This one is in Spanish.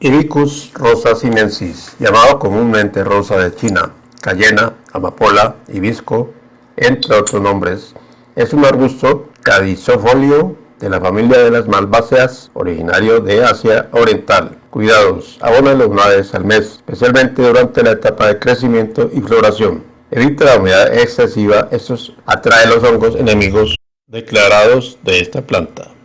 Ibicus rosa sinensis, llamado comúnmente rosa de China, cayena, amapola, hibisco, entre otros nombres, es un arbusto caducifolio de la familia de las malváceas, originario de Asia Oriental. Cuidados, abona una vez al mes, especialmente durante la etapa de crecimiento y floración. Evita la humedad excesiva, esto atrae los hongos enemigos declarados de esta planta.